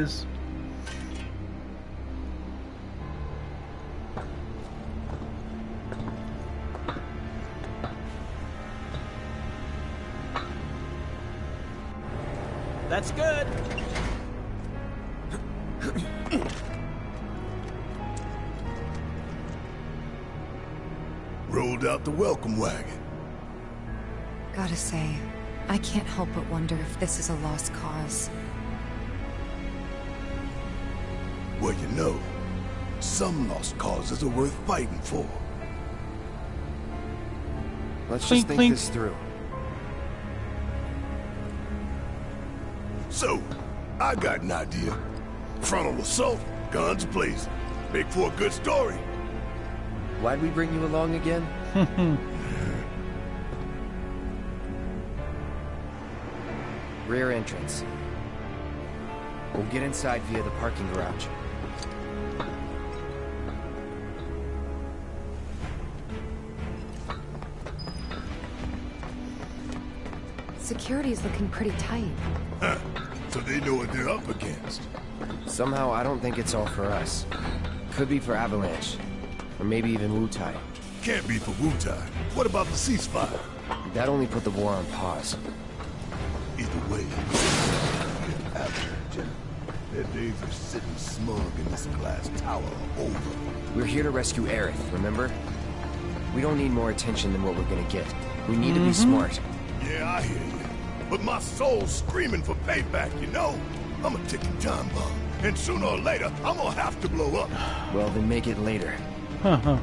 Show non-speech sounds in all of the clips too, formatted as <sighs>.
Here it is. That's good. Rolled out the welcome wagon. Gotta say, I can't help but wonder if this is a lost cause. Well, you know, some lost causes are worth fighting for. Let's Clink, just think clink. this through. So, I got an idea. Frontal assault, guns blazing. Make for a good story. Why'd we bring you along again? <laughs> Rear entrance. We'll get inside via the parking garage. Security's looking pretty tight. Huh. <laughs> So they know what they're up against. Somehow, I don't think it's all for us. Could be for Avalanche. Or maybe even Wutai. Can't be for Wutai. What about the ceasefire? That only put the war on pause. Either way, Avalanche, their days of sitting smug in this glass tower are over. We're here to rescue Aerith, remember? We don't need more attention than what we're gonna get. We need to be mm-hmm. smart. Yeah, I hear you. But my soul's screaming for payback, you know? I'm a ticking time bomb. And sooner or later, I'm gonna have to blow up. <sighs> Well, then make it later. Huh, huh.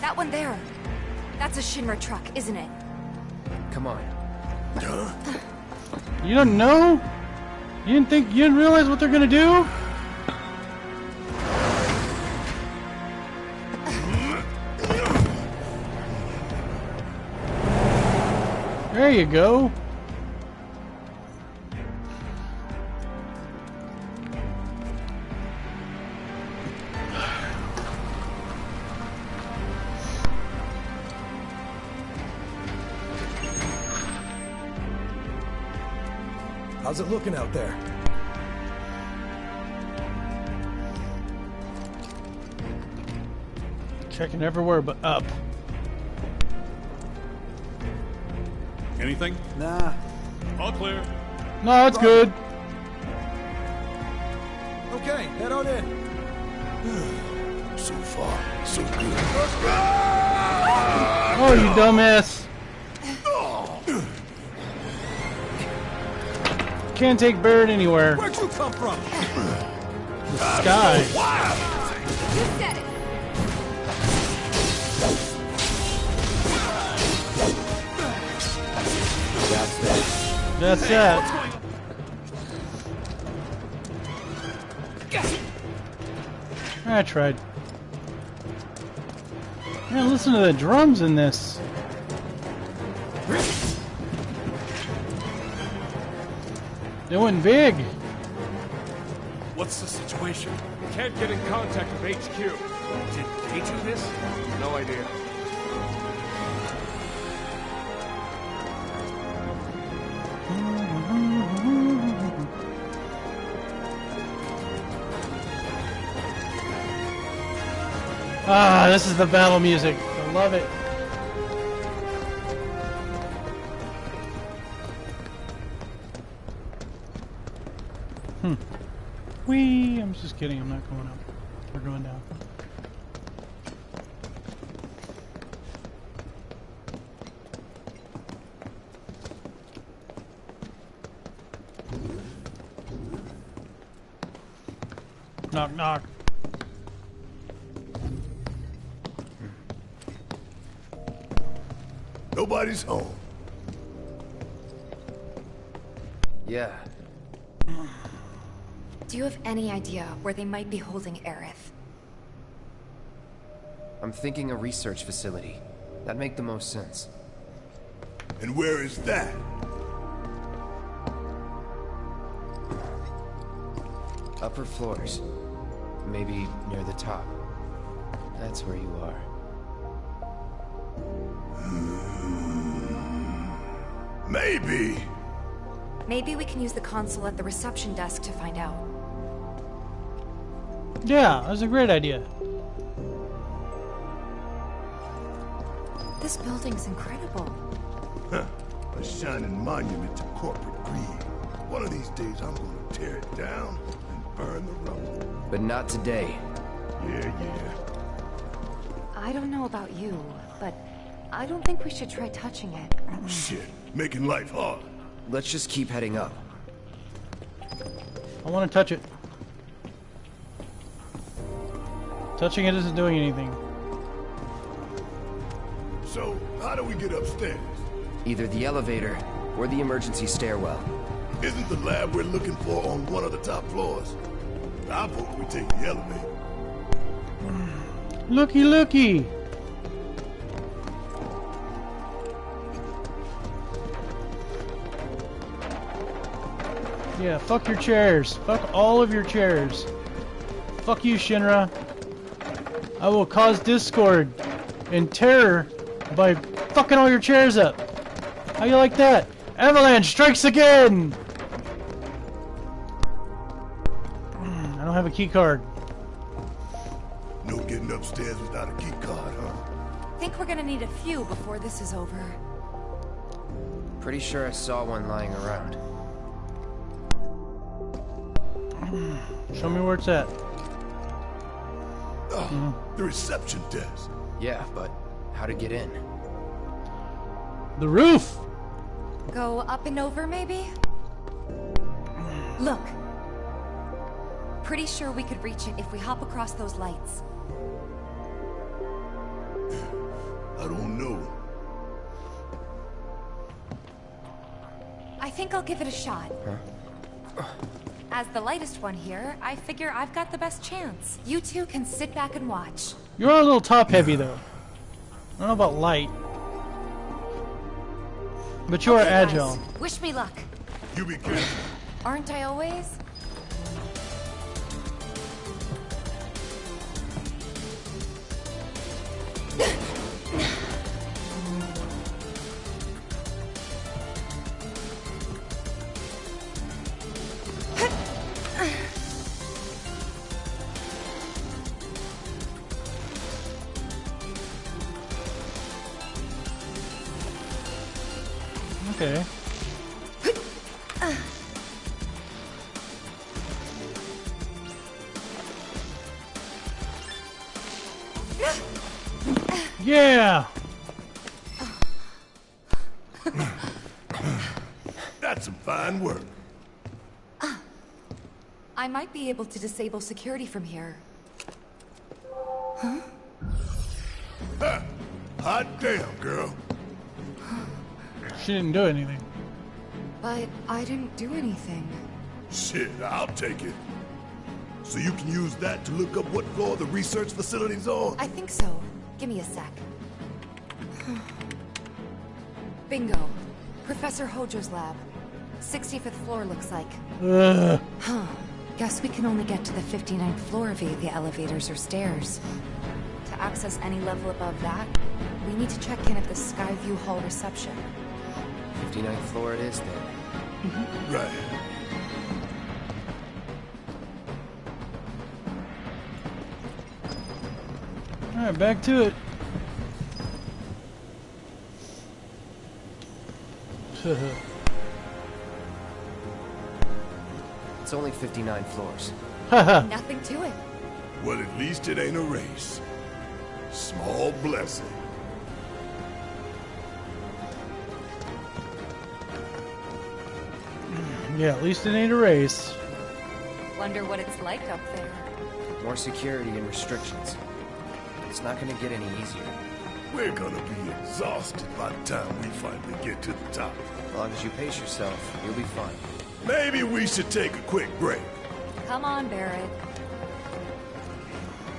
That one there. That's a Shinra truck, isn't it? Come on. Huh? You don't know? You didn't think you didn't realize what they're gonna do? You go. How's it looking out there? Checking everywhere but up. Anything? Nah. All clear. No, it's good. Okay, head on in. <sighs> So far, so good. Oh, you dumbass. Can't take Barret anywhere. Where'd you come from? The sky. You said it. That's that. I tried. Man, listen to the drums in this. They went big. What's the situation? Can't get in contact with HQ. Did they do this? No idea. This is the battle music. I love it. Hmm. Wee! I'm just kidding. I'm not going up. We're going down. Knock, knock. Nobody's home. Yeah. Do you have any idea where they might be holding Aerith? I'm thinking a research facility. That'd make the most sense. And where is that? Upper floors. Maybe near the top. That's where you are. Maybe. Maybe we can use the console at the reception desk to find out. Yeah, that's a great idea. This building's incredible. Huh. A shining monument to corporate greed. One of these days I'm gonna tear it down and burn the rubble. But not today. Yeah, yeah. I don't know about you, but I don't think we should try touching it. Oh, shit, making life hard. Let's just keep heading up. I want to touch it. Touching it isn't doing anything. So, how do we get upstairs? Either the elevator or the emergency stairwell. Isn't the lab we're looking for on one of the top floors? I vote we take the elevator. Looky, looky! Yeah, fuck your chairs. Fuck all of your chairs. Fuck you, Shinra. I will cause discord and terror by fucking all your chairs up. How you like that? Avalanche strikes again! Mm, I don't have a key card. No getting upstairs without a key card, huh? Think we're gonna need a few before this is over. Pretty sure I saw one lying around. Show me where it's at. Oh, mm-hmm. the reception desk. Yeah, but how to get in? The roof! Go up and over, maybe? Look. Pretty sure we could reach it if we hop across those lights. I don't know. I think I'll give it a shot. As the lightest one here, I figure I've got the best chance. You two can sit back and watch. You're a little top heavy though. I don't know about light. But you are Okay, guys, agile. Wish me luck. You be careful. Aren't I always? Yeah! That's some fine work. I might be able to disable security from here. Huh? Ha! Hot damn, girl. She didn't do anything. But I didn't do anything. Shit, I'll take it. So you can use that to look up what floor the research facility's on? I think so. Give me a sec. <sighs> Bingo. Professor Hojo's lab. 65th floor looks like. Ugh. Huh. Guess we can only get to the 59th floor via the elevators or stairs. To access any level above that, we need to check in at the Skyview Hall reception. 59th floor it is then. Mm-hmm. Right. Alright, back to it. <laughs> It's only 59 floors. <laughs> Nothing to it. Well, at least it ain't a race. Small blessing. yeah, at least it ain't a race. Wonder what it's like up there. More security and restrictions. It's not gonna get any easier. We're gonna be exhausted by the time we finally get to the top. As long as you pace yourself, you'll be fine. Maybe we should take a quick break. Come on, Barret.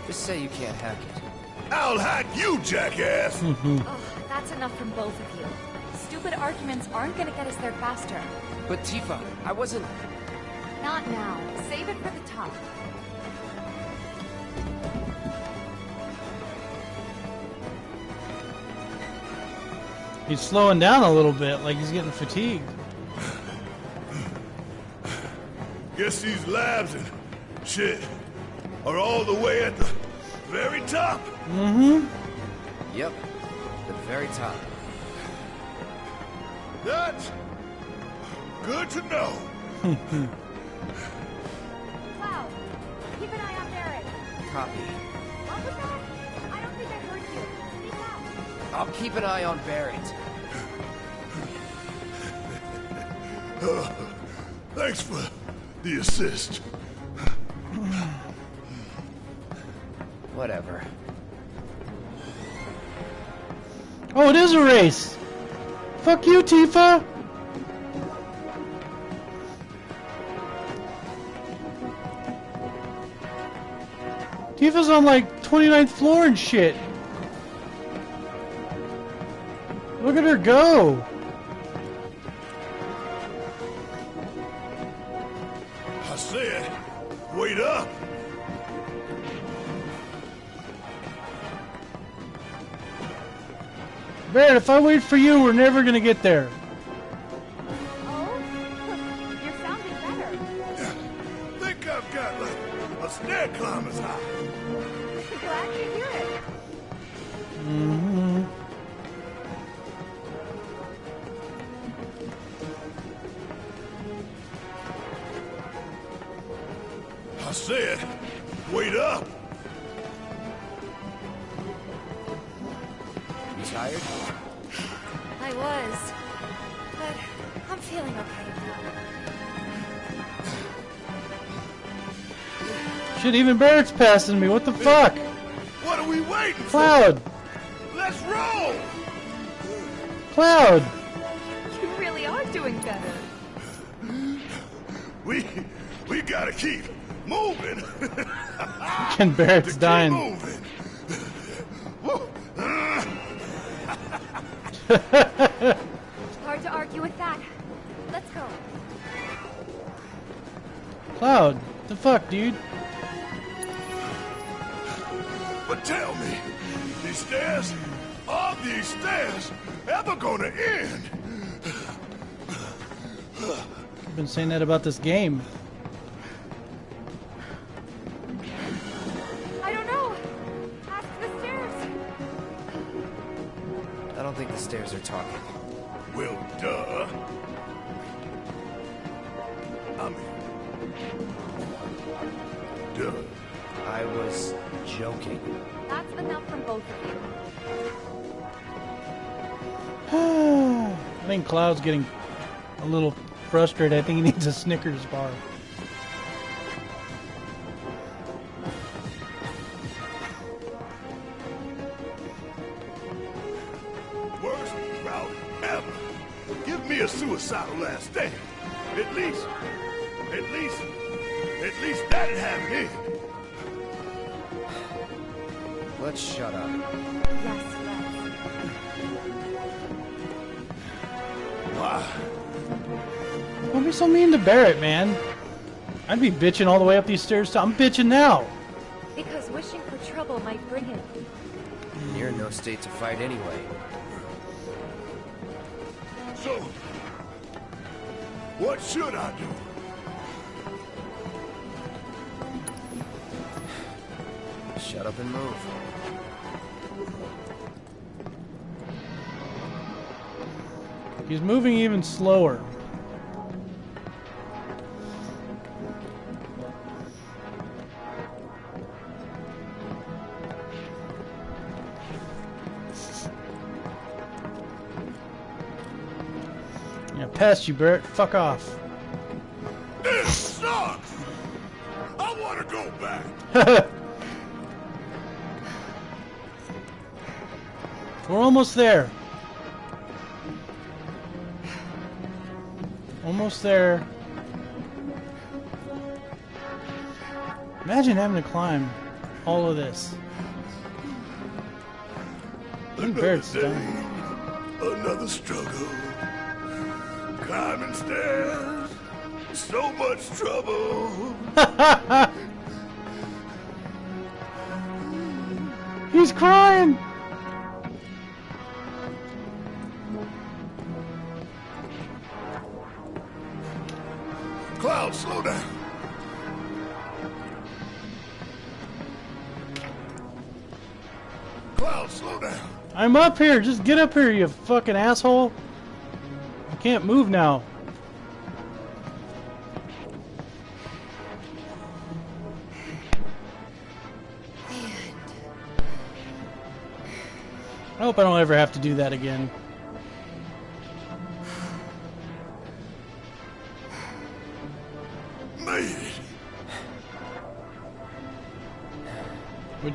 Just say you can't hack it. I'll hack you, jackass! <laughs> Ugh, that's enough from both of you. Stupid arguments aren't gonna get us there faster. But Tifa, I wasn't... Not now. Save it for the top. He's slowing down a little bit, like he's getting fatigued. Guess these labs and shit are all the way at the very top. Mm-hmm. Yep. The very top. That's good to know. <laughs> Cloud, keep an eye on Barret. Copy. I'll keep an eye on Barret. <laughs> Thanks for the assist. Whatever. Oh, it is a race! Fuck you, Tifa! Tifa's on like 29th floor and shit. Look at her go! I said, wait up. Barret, if I wait for you, we're never gonna get there. I said, wait up. You tired? I was. But I'm feeling okay now. Shit, even Barret's passing me. What the fuck? What are we waiting for? Cloud! Let's roll. Cloud! You really are doing better. We we gotta keep moving. <laughs> And Barret's keep dying. moving. Hard to argue with that. Let's go. Cloud, the fuck, dude? But tell me, these stairs, are these stairs ever gonna end? I've been saying that about this game. Duh. I was joking. That's enough from both of you. <sighs> I think Cloud's getting a little frustrated. I think he needs a Snickers bar. That'd have it in. Let's shut up. Yes, let's. Why? Ah. Don't be so mean to Barret, man. I'd be bitching all the way up these stairs. Too. I'm bitching now. Because wishing for trouble might bring it. You're in no state to fight anyway. So, what should I do? Shut up and move. He's moving even slower. Yeah, past you, Barret. Fuck off. This sucks! I want to go back. <laughs> almost there. Almost there. Imagine having to climb all of this. I think Barret's Another done. day, Another struggle. Climbing stairs. So much trouble. <laughs> He's crying! Down, slow down. I'm up here. Just get up here, you fucking asshole. I can't move now. I hope I don't ever have to do that again.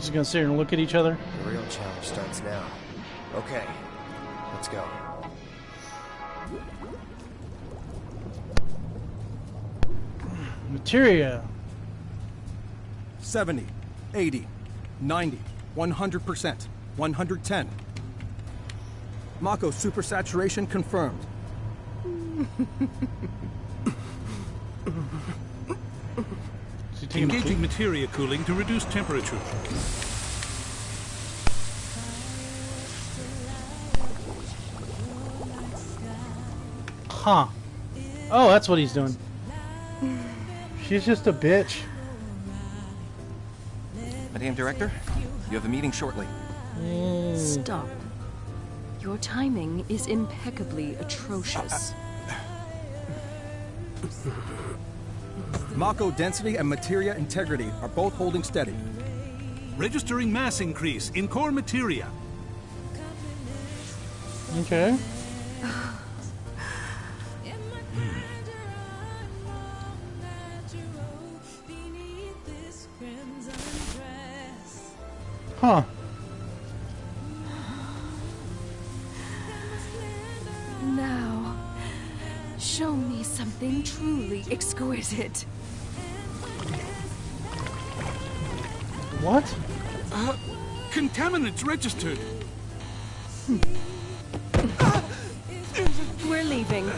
Just gonna sit here and look at each other. The real challenge starts now. Okay, let's go. Materia. 70, 80, 90, 100%, 110. Mako supersaturation confirmed. <laughs> Is he taking a Engaging materia cooling to reduce temperature. Huh. Oh, that's what he's doing. <sighs> She's just a bitch. Madame Director, you have a meeting shortly. Mm. Stop. Your timing is impeccably atrocious. <laughs> Mako density and materia integrity are both holding steady. Registering mass increase in core materia. Okay. Huh. Now, show me something truly exquisite. What? Uh, contaminants registered. We're leaving.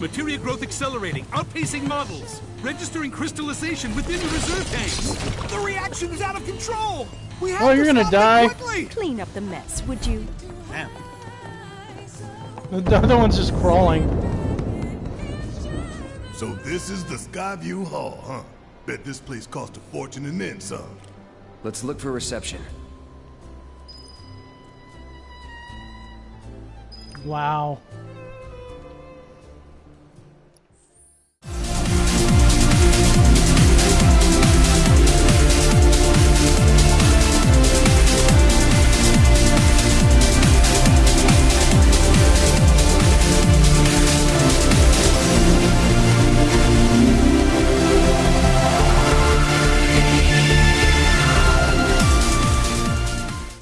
Materia growth accelerating, outpacing models. Registering crystallization within the reserve tanks. The reaction is out of control! We have Oh, you're gonna die. Clean up the mess, would you? The other one's just crawling. So this is the Skyview Hall, huh? Bet this place cost a fortune and then some. Let's look for reception. Wow.